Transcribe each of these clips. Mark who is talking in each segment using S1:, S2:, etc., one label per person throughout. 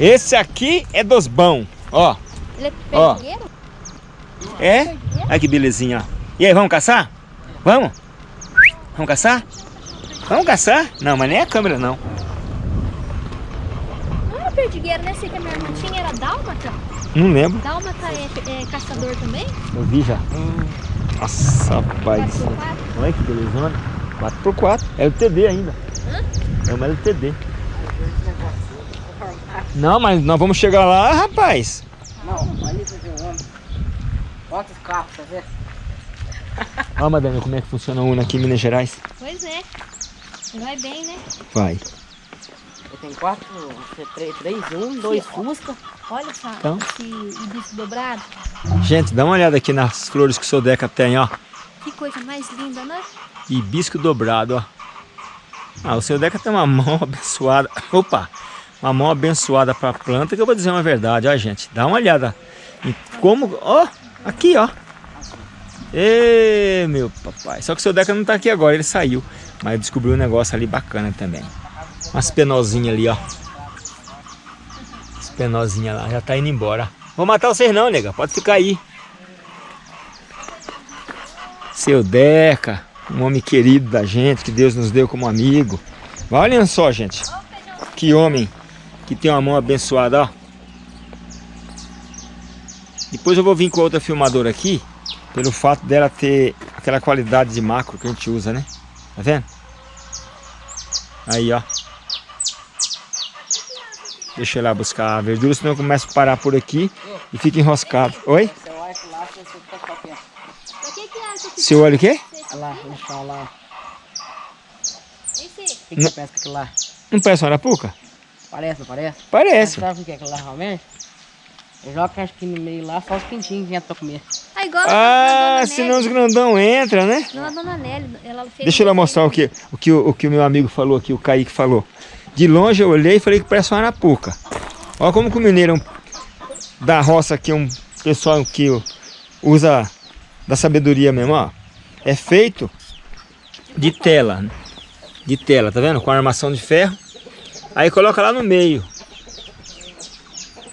S1: Esse aqui é dos bons, ó.
S2: Ele é
S1: Ó.
S2: perdigueiro?
S1: É? Olha que belezinha, ó. E aí, vamos caçar? Vamos? Vamos caçar? Vamos caçar? Não, mas nem a câmera, não.
S2: Não era perdigueiro, né? Sei que a minha irmã tinha, era dálmata.
S1: Não lembro.
S2: Dálmata é, é caçador também?
S1: Eu vi já. Nossa, rapaz. Olha que belezona. 4x4. É LTD ainda. É uma LTD. Não, mas nós vamos chegar lá, rapaz.
S3: Não, ali você vê o homem. Bota os carros, tá vendo?
S1: Ó, madame, como é que funciona a Una aqui em Minas Gerais.
S2: Pois é. Vai bem, né?
S1: Vai.
S3: Tem quatro, três, três um, dois Fusca.
S2: Olha só
S1: Então.
S2: esse hibisco dobrado.
S1: Gente, dá uma olhada aqui nas flores que o seu Deca tem, ó.
S2: Que coisa mais linda, né?
S1: Hibisco dobrado, ó. Ah, o seu Deca tem uma mão abençoada. Opa! Uma mão abençoada pra planta, que eu vou dizer uma verdade, ó, gente. Dá uma olhada em como... Ó, aqui, ó. Ê, meu papai. Só que o seu Deca não tá aqui agora, ele saiu. Mas descobriu um negócio ali bacana também. Umas penosinhas ali, ó. As penosinhas lá, já tá indo embora. Vou matar vocês não, nega. Pode ficar aí. Seu Deca, um homem querido da gente, que Deus nos deu como amigo. Olhem só, gente. Que homem que tem uma mão abençoada, ó. Depois eu vou vir com outra filmadora aqui, pelo fato dela ter aquela qualidade de macro que a gente usa, né? Tá vendo? Aí, ó. Deixa eu ir lá buscar a verdura, senão eu começo a parar por aqui e fica enroscado. Oi?
S3: Você olha
S1: o quê?
S3: Olha lá, lá.
S2: Esse?
S3: O que, que você aquilo lá?
S1: Não parece uma arapuca?
S3: Parece, não parece?
S1: Parece.
S3: Sabe o que é aquilo lá realmente? Eu jogo acho que no meio lá, só os pintinhos que entram pra comer.
S2: Ah, igual
S1: Ah,
S2: a dona
S1: senão os grandão entra, né?
S2: Não, a dona Nelly, ela fez...
S1: Deixa eu lá mostrar o que, o, que, o, o que o meu amigo falou aqui, o Kaique falou. De longe eu olhei e falei que parece uma arapuca. Olha como que o mineiro da roça aqui, um pessoal que usa da sabedoria mesmo, ó. É feito de tela, né? de tela, tá vendo? Com armação de ferro. Aí coloca lá no meio.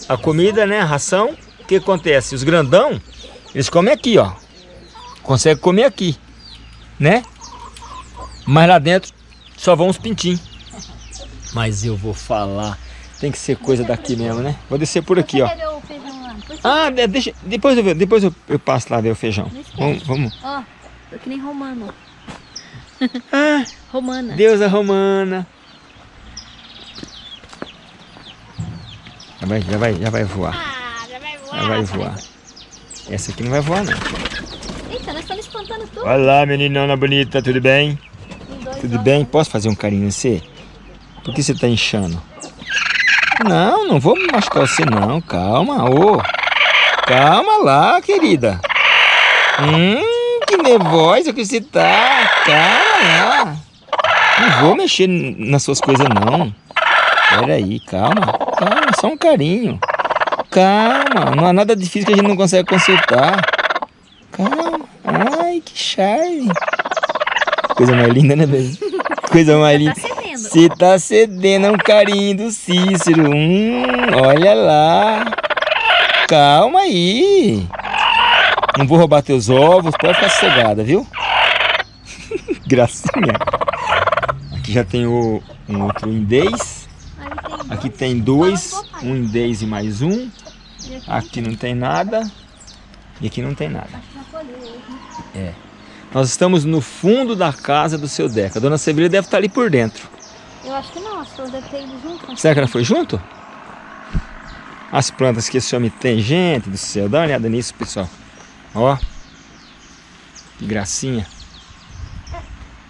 S1: A comida, né, a ração. O que acontece? Os grandão, eles comem aqui, ó. Consegue comer aqui, né? Mas lá dentro só vão os pintinhos. Mas eu vou falar. Tem que ser coisa daqui mesmo, né? Vou descer por aqui, ó. Ah, de- deixa, depois eu, depois eu, eu passo lá ver o feijão. Vamos, vamos.
S2: Ó, tô que nem romano.
S1: Ah,
S2: Romana.
S1: deusa romana. Vai, já vai, já vai voar.
S2: Ah, já vai voar.
S1: Já vai voar. Essa aqui não vai voar, não.
S2: Eita, nós estamos espantando tudo.
S1: Olá, meninona bonita, tudo bem? Tudo bem? Posso fazer um carinho em você? Por que você tá inchando? Não, não vou machucar você não. Calma, ô. Calma lá, querida. Hum, que nervosa que você tá. Calma lá. Não vou mexer nas suas coisas não. Pera aí, calma. Calma, só um carinho. Calma, não há nada difícil que a gente não consegue consertar. Calma. Ai, que charme. Coisa mais linda, né, bebê? Coisa mais linda.
S2: Tá cedendo.
S1: Você tá cedendo a um carinho do Cícero. Hum, olha lá. Calma aí. Não vou roubar teus ovos, pode ficar sossegada, viu? Gracinha. Aqui já tem o, um outro indês. Aqui
S2: dois.
S1: tem dois. Um indês e mais um.
S2: Aqui
S1: não tem nada. E aqui não tem nada.
S2: Né?
S1: Nós estamos no fundo da casa do seu Deca. A dona Severina deve estar ali por dentro.
S2: Eu acho que não, as flores devem ter ido junto.
S1: Será que ela foi junto? As plantas que esse homem tem, gente do céu. Dá uma olhada nisso, pessoal. Ó. Que gracinha.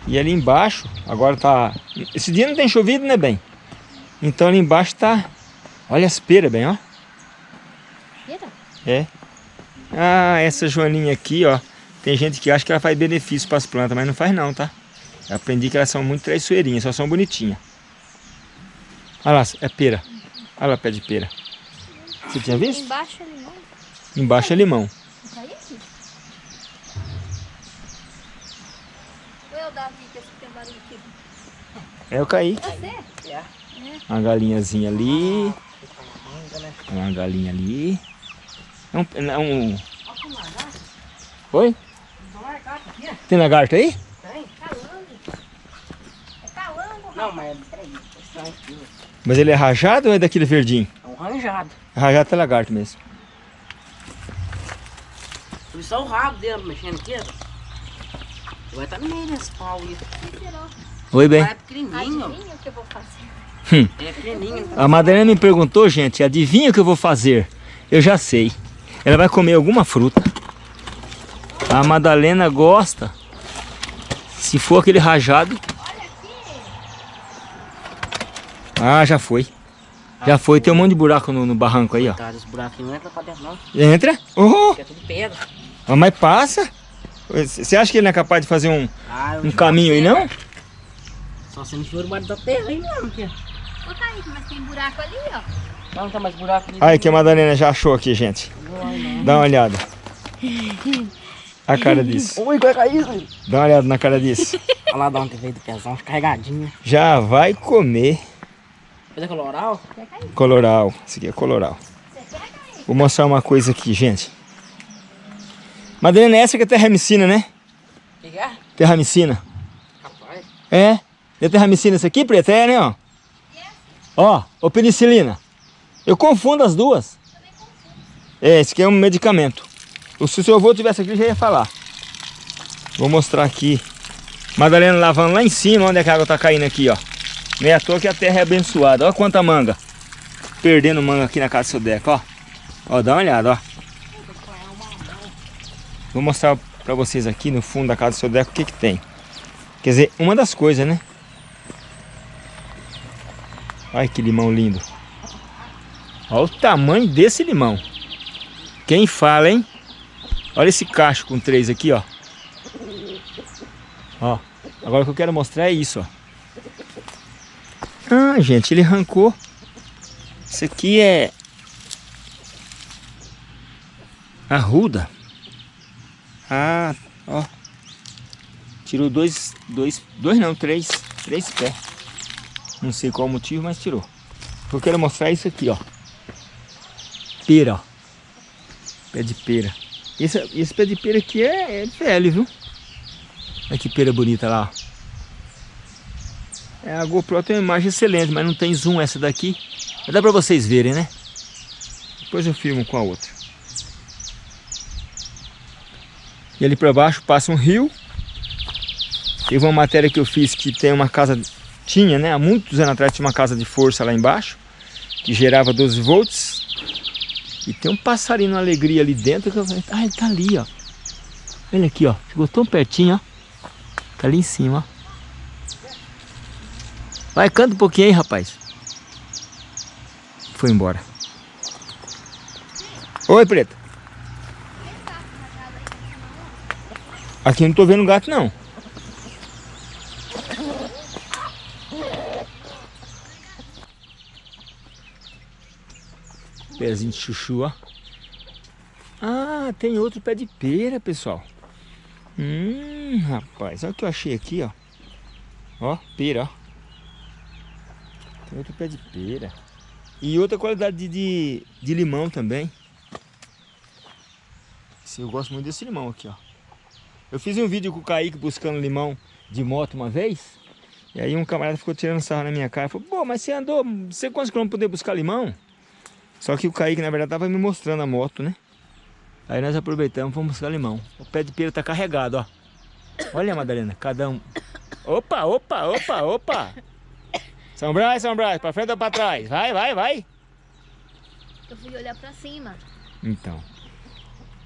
S1: E ali embaixo, agora tá... Esse dia não tem chovido, né, bem? Então ali embaixo tá... Olha as peras, bem, ó.
S2: Eita,
S1: É. Ah, essa joaninha aqui, ó. Tem gente que acha que ela faz benefício para as plantas, mas não faz não, tá? Eu aprendi que elas são muito traiçoeirinhas, só são bonitinhas. Olha lá, é pera. Olha lá, pé de pera. Você tinha visto?
S2: embaixo ali, não.
S1: Embaixo é limão.
S2: É o Davi que tem barulho aqui?
S1: É o Kaique.
S2: Você?
S3: É.
S1: Uma galinhazinha ali. Uma galinha ali. É um... É um...
S3: Olha como lagarto.
S1: Oi?
S3: Tem lagarto
S1: aí?
S3: Tem?
S2: Calango. É calango.
S3: Não, mas é
S1: ele é rajado ou é daquele verdinho?
S3: É um ranjado.
S1: Rajado é lagarto mesmo.
S3: Foi só o rabo dele mexendo aqui, ó. Vai estar no meio desse pau aí.
S1: Oi, bem.
S3: Vai é pequenininho.
S2: Adivinha o que eu vou fazer?
S3: Pequenininho.
S1: A Madalena me perguntou, gente, adivinha o que eu vou fazer? Eu já sei. Ela vai comer alguma fruta. A Madalena gosta. Se for aquele rajado. Ah, já foi. Já foi. Tem um monte de buraco no, no barranco aí, ó.
S3: Buraquinho não entra pra dentro, não.
S1: Entra. Oh,
S3: Porque é tudo pedra.
S1: mas passa. Você acha que ele não é capaz de fazer um,
S3: Ah,
S1: um caminho aí, não?
S3: Só se não for debaixo da terra aí mesmo, aqui.
S2: Ô, Kaique, mas tem buraco ali, ó.
S3: Não, tem mais buraco ali.
S1: Aí que a Madalena já achou aqui, gente. Dá uma olhada. A cara disso.
S3: Ui, vai cair, filho.
S1: Dá uma olhada na cara disso.
S3: Olha lá de onde veio do pezão, carregadinho.
S1: Já vai comer
S3: Cadê coloral?
S1: coloral. Esse aqui é coloral. Vou mostrar uma coisa aqui, gente. Madalena, essa que é terramicina, né?
S3: O que que é?
S1: Terramicina.
S3: Rapaz.
S1: É? É terramicina essa aqui, preta? É, né, ó? Ó, ou penicilina. Eu confundo as duas. É, esse aqui é um medicamento. Se o seu avô tivesse aqui, já ia falar. Vou mostrar aqui. Madalena lavando lá em cima, onde é que a água tá caindo aqui, ó. Nem à toa que a terra é abençoada. Olha quanta manga. Perdendo manga aqui na casa do seu Deco, ó. Ó, dá uma olhada, ó. Vou mostrar pra vocês aqui no fundo da casa do seu Deco o que que tem. Quer dizer, uma das coisas, né? Olha que limão lindo. Olha o tamanho desse limão. Quem fala, hein? Olha esse cacho com três aqui, ó. Ó. Agora o que eu quero mostrar é isso, ó. Ah, gente, ele arrancou. Isso aqui é... Arruda. Ah, ó. Tirou dois, dois, dois não, três, três pés. Não sei qual motivo, mas tirou. Eu quero mostrar isso aqui, ó. Pera, ó. Pé de pera. Esse, esse pé de pera aqui é, é velho, viu? Olha que pera bonita lá, ó. É, a GoPro tem uma imagem excelente, mas não tem zoom essa daqui. Mas dá pra vocês verem, né? Depois eu filmo com a outra. E ali pra baixo passa um rio. Teve uma matéria que eu fiz que tem uma casa... Tinha, né? Há muitos anos atrás tinha uma casa de força lá embaixo. Que gerava 12 volts. E tem um passarinho alegria ali dentro. Que eu falei, ah, ele tá ali, ó. Olha aqui, ó. Chegou tão pertinho, ó. Tá ali em cima, ó. Vai, canta um pouquinho aí, rapaz. Foi embora. Oi, preta. Aqui eu não tô vendo gato, não. Pezinho de chuchu, ó. Ah, tem outro pé de pera, pessoal. Hum, rapaz, olha o que eu achei aqui, ó. Ó, pera, ó. Tem outro pé de pera. E outra qualidade de, de, de limão também. Esse, eu gosto muito desse limão aqui, ó. Eu fiz um vídeo com o Kaique buscando limão de moto uma vez. E aí um camarada ficou tirando sarro na minha cara. Falou, pô, mas você andou, você quantos quilômetros poder buscar limão? Só que o Kaique, na verdade, tava me mostrando a moto, né? Aí nós aproveitamos, fomos buscar limão. O pé de pera tá carregado, ó. Olha, Madalena, cada um... Opa, opa, opa, opa! São Brás, São Brás, pra frente ou pra trás? Vai, vai, vai!
S2: Eu fui olhar pra cima.
S1: Então.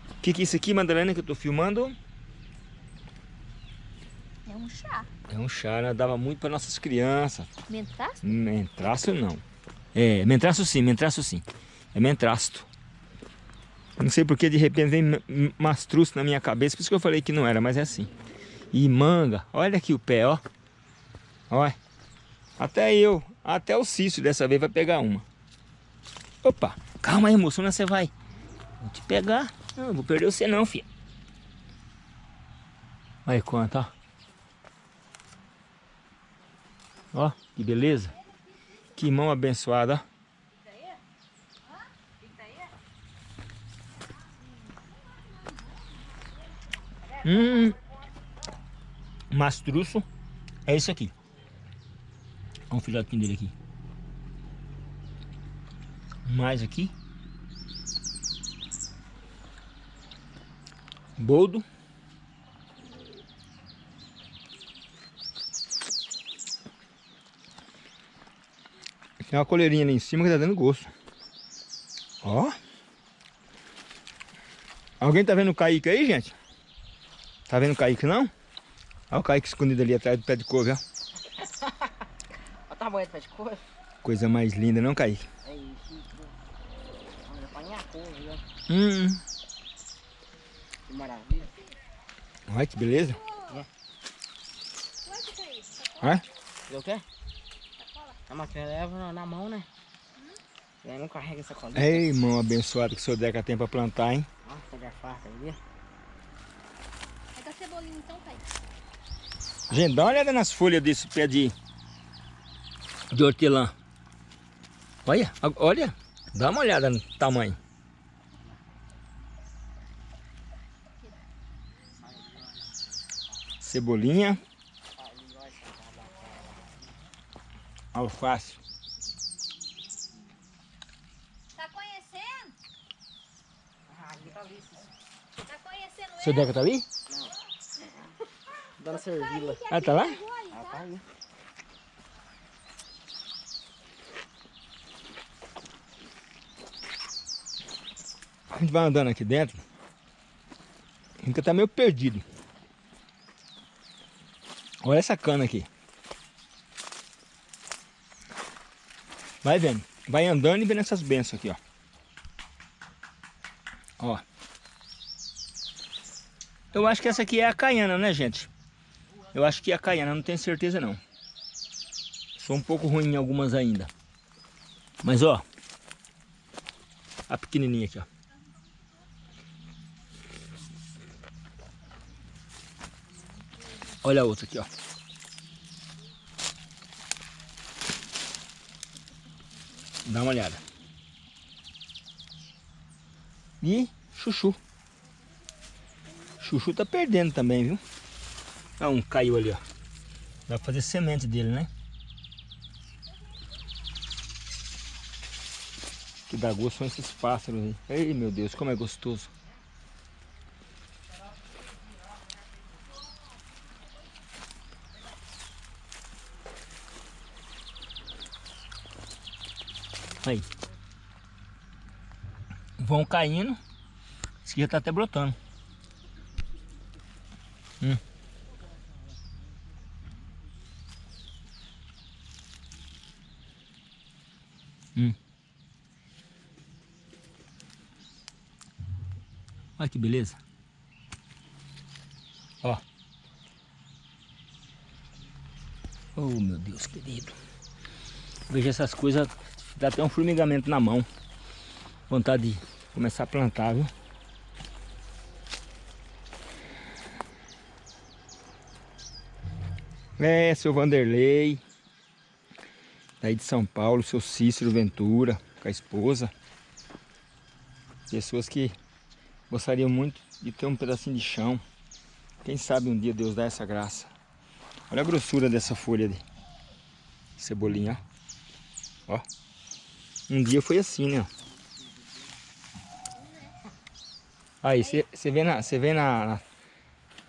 S1: O que, que é isso aqui, Madalena, que eu tô filmando?
S2: É um chá.
S1: É um chá, né? Dava muito para nossas crianças.
S2: Mentaço?
S1: Mentraço não. É, mentraço sim, mentraço sim. É mentrasto. Não sei porque de repente vem mastruço na minha cabeça, por isso que eu falei que não era, mas é assim. E manga, olha aqui o pé, ó. Olha. Até eu, até o Cício dessa vez vai pegar uma. Opa, calma aí moço, onde você vai? Vou te pegar. Não, vou perder você não, filha. Olha quanto, ó. Ó, que beleza. Que mão abençoada. Hum, mastruço é isso aqui. Olha o filhotinho dele aqui. Mais aqui. Boldo. Tem uma coleirinha ali em cima que tá dando gosto. Ó. Alguém tá vendo o Kaique aí, gente? Tá vendo o Kaique não? Olha o Kaique escondido ali atrás do pé de couve, ó.
S3: Olha o tamanho do pé de cor.
S1: Coisa mais linda, não, Kaique?
S3: É isso. Olha, apanhar couve, ó.
S1: Hum.
S3: Que maravilha.
S1: Olha que beleza.
S2: É?
S1: Olha.
S3: Viu o quê? A máquina leva na, mão, né? E aí não carrega essa colinha.
S1: Ei, irmão abençoado que o seu Deca tem pra plantar, hein?
S3: Ó, pega a farta aí.
S2: É da cebolinha então, pai.
S1: Gente, dá uma olhada nas folhas desse pé de, de hortelã. Olha, a- olha. Dá uma olhada no tamanho. Cebolinha. Alface.
S2: Tá conhecendo?
S3: Ah, tá ali.
S2: Tá conhecendo
S1: Seu? Deca tá ali?
S3: Dando servila.
S1: Ah, tá lá?
S3: Ah,
S2: tá?
S3: tá aí.
S1: A gente vai andando aqui dentro. A gente tá meio perdido. Olha essa cana aqui. Vai vendo. Vai andando e vendo essas bênçãos aqui, ó. Ó. Eu acho que essa aqui é a caiana, né, gente? Eu acho que é a caiana, não tenho certeza não. Sou um pouco ruim em algumas ainda. Mas, ó. A pequenininha aqui, ó. Olha a outra aqui, ó. Dá uma olhada. E chuchu. Chuchu tá perdendo também, viu? Ah, um caiu ali, ó. Dá pra fazer semente dele, né? Que dá gosto são esses pássaros aí. Ei, meu Deus, como é gostoso. Aí. Vão caindo. Esse aqui já tá até brotando. Hum. Hum. Olha que beleza. Ó. Oh, meu Deus querido. Veja essas coisas, dá até um formigamento na mão. Vontade de começar a plantar, viu? É, seu Vanderlei. Daí de São Paulo, seu Cícero Ventura, com a esposa. Pessoas que gostariam muito de ter um pedacinho de chão. Quem sabe um dia Deus dá essa graça. Olha a grossura dessa folha de cebolinha, ó. Um dia foi assim, né? Aí, você vê, na, vê na, na,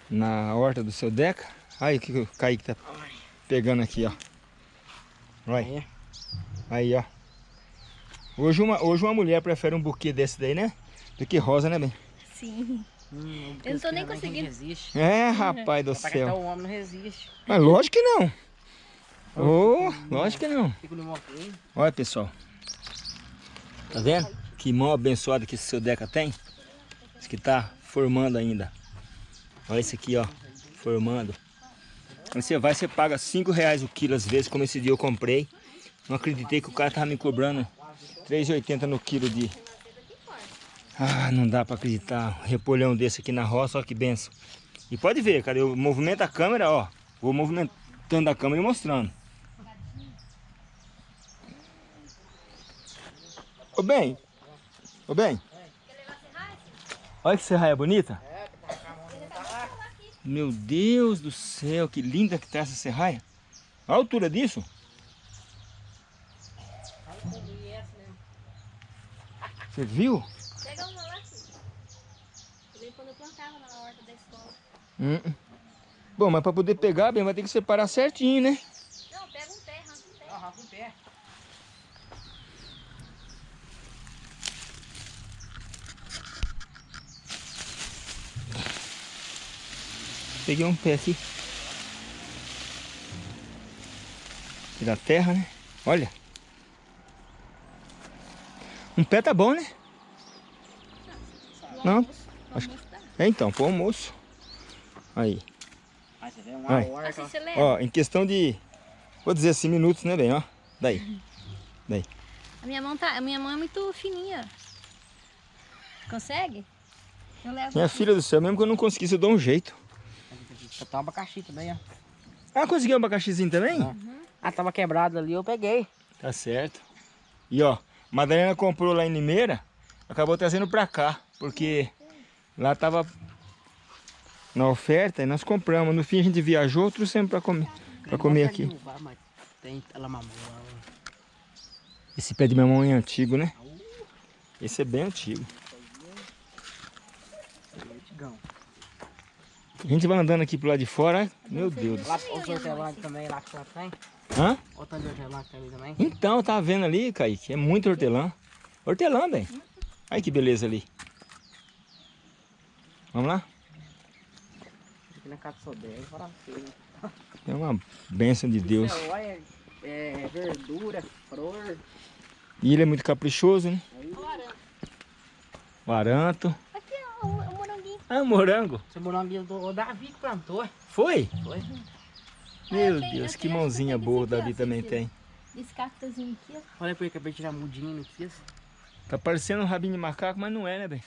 S1: na horta do seu Deca? Aí o que o Kaique tá pegando aqui, ó. Olha.
S3: Aí.
S1: Ó. Hoje uma, hoje uma mulher prefere um buquê desse daí, né? Do que rosa, né, bem?
S2: Sim.
S3: Hum,
S2: Eu não tô nem conseguindo.
S3: Resiste.
S1: É, rapaz do céu.
S3: o homem não resiste.
S1: Mas lógico que não. Ô, lógico que não. Olha, pessoal. Tá vendo? Que mão abençoada que esse seu Deca tem. Esse que tá formando ainda. Olha esse aqui, ó. Formando. Você vai, você paga 5 reais o quilo às vezes, como esse dia eu comprei. Não acreditei que o cara tava me cobrando 3,80 no quilo de... Ah, não dá pra acreditar. Um repolhão desse aqui na roça, ó que benção. E pode ver, cara, eu movimento a câmera, ó. Vou movimentando a câmera e mostrando. Ô bem, ô bem, olha que serraia bonita. Meu Deus do céu, que linda que tá essa serraia. A altura disso? Você viu?
S2: Pega uma lá, filho. Quando eu plantava na horta da escola.
S1: Hum. Bom, mas para poder pegar, bem, vai ter que separar certinho, né?
S2: Não, pega um pé, arranca um pé.
S3: Ó, arranca um pé.
S1: Peguei um pé aqui. Aqui da terra, né? Olha. Um pé tá bom, né? Não, acho-. É então, pro almoço. Aí.
S3: Aí.
S1: Ó, em questão de, vou dizer assim, minutos, né, bem, ó. Daí. Daí.
S2: A minha mão tá, a minha mão é muito fininha. Consegue? Eu levo.
S1: Minha filha do céu, mesmo que eu não conseguisse, eu dou um jeito.
S3: Só tem um abacaxi também, ó.
S1: Ah, conseguiu um abacaxizinho também?
S3: Ah, tava quebrado ali, eu peguei.
S1: Tá certo. E ó, Madalena comprou lá em Limeira, acabou trazendo pra cá, porque lá tava na oferta e nós compramos. No fim a gente viajou, trouxemos pra comer, pra comer aqui. Esse pé de mamão é antigo, né? Esse é bem antigo. A gente vai andando aqui pro lado de fora, meu Deus.
S3: Lá os hortelã também, lá que tem.
S1: Hã?
S3: Olha o tanto de hortelã que tem ali também.
S1: Então, tava vendo ali, Kaique, é muito hortelã. Hortelã, bem. Olha que beleza ali. Vamos lá?
S3: Aqui na casa do feio.
S1: É uma bênção de Deus.
S3: É, olha, é verdura, flor.
S1: E ele é muito caprichoso, né?
S2: Ora,
S1: O aranto.
S2: o.
S1: Ah, morango.
S3: Esse moranguinho do o Davi que plantou.
S1: Foi?
S3: Foi.
S1: Meu
S2: eu tenho-
S1: Deus,
S2: eu
S1: que mãozinha boa o Davi também tem.
S2: Esse cactozinho aqui, ó.
S3: Falei pra ele acabei de tirar mudinho, não quis.
S1: Tá parecendo um rabinho de macaco, mas não é, né, bem?